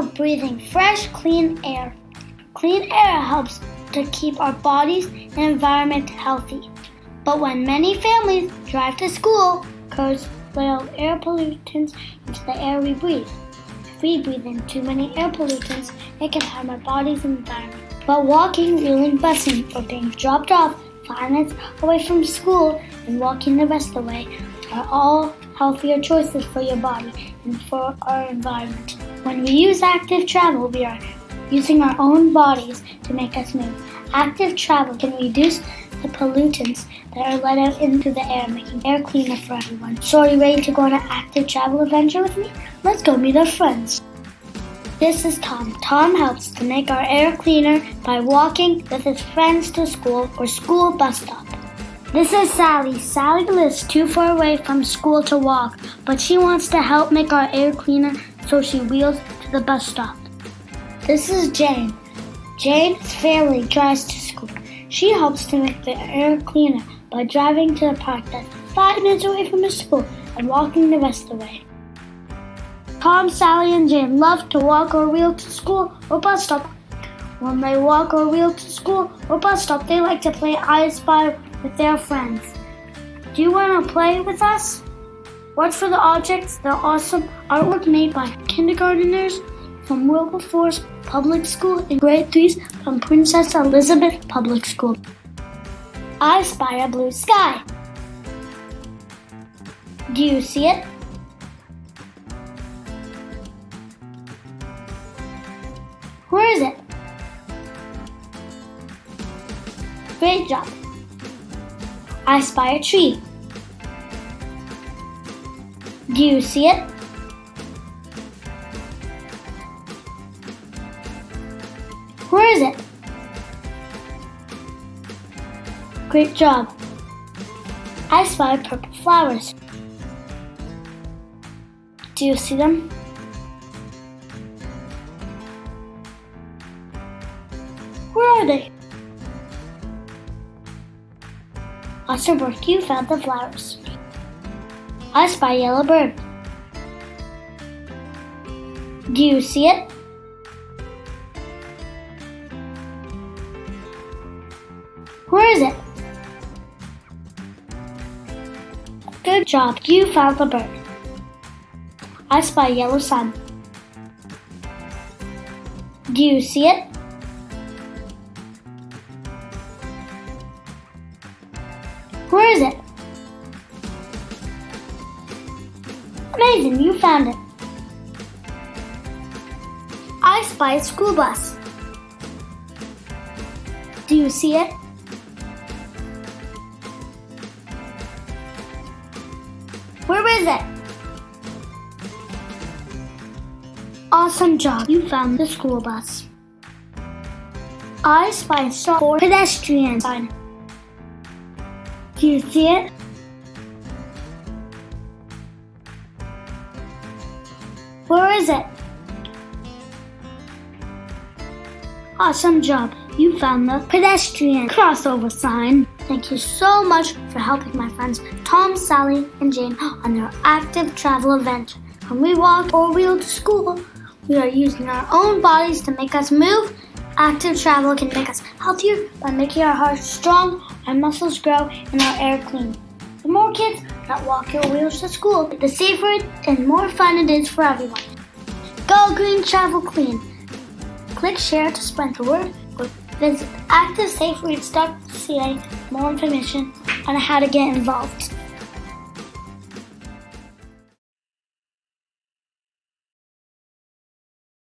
of breathing fresh, clean air. Clean air helps to keep our bodies and environment healthy. But when many families drive to school, cars let air pollutants into the air we breathe. If we breathe in too many air pollutants, it can harm our bodies and environment. But walking, wheeling, busing, or being dropped off five minutes away from school and walking the rest of the way are all healthier choices for your body and for our environment. When we use active travel, we are using our own bodies to make us move. Active travel can reduce the pollutants that are let out into the air, making air cleaner for everyone. So, are you ready to go on an active travel adventure with me? Let's go meet our friends. This is Tom. Tom helps to make our air cleaner by walking with his friends to school or school bus stop. This is Sally. Sally lives too far away from school to walk, but she wants to help make our air cleaner, so she wheels to the bus stop. This is Jane. Jane's family drives to school. She helps to make the air cleaner by driving to the park that's five minutes away from the school and walking the rest of the way. Tom, Sally, and Jane love to walk or wheel to school or bus stop. When they walk or wheel to school or bus stop, they like to play I Spy with their friends. Do you want to play with us? Watch for the objects, the awesome artwork made by kindergarteners from Wilberforce Public School and grade 3s from Princess Elizabeth Public School. I spy a blue sky. Do you see it? Where is it? Great job. I spy a tree. Do you see it? Where is it? Great job. I spy purple flowers. Do you see them? Where are they? Work, you found the flowers. I spy yellow bird. Do you see it? Where is it? Good job, you found the bird. I spy yellow sun. Do you see it? Where is it? Amazing, you found it. I spy a school bus. Do you see it? Where is it? Awesome job, you found the school bus. I spy a stop for pedestrian sign. Do you see it? Where is it? Ah, awesome job. You found the pedestrian crossover sign. Thank you so much for helping my friends Tom, Sally, and Jane on their active travel adventure. When we walk or wheel to school, we are using our own bodies to make us move. Active travel can make us healthier by making our hearts strong, our muscles grow, and our air clean. The more kids that walk or wheels to school, the safer and more fun it is for everyone. Go green, travel clean. Click share to spread the word or visit ActiveSafeRoutes.ca for more information on how to get involved.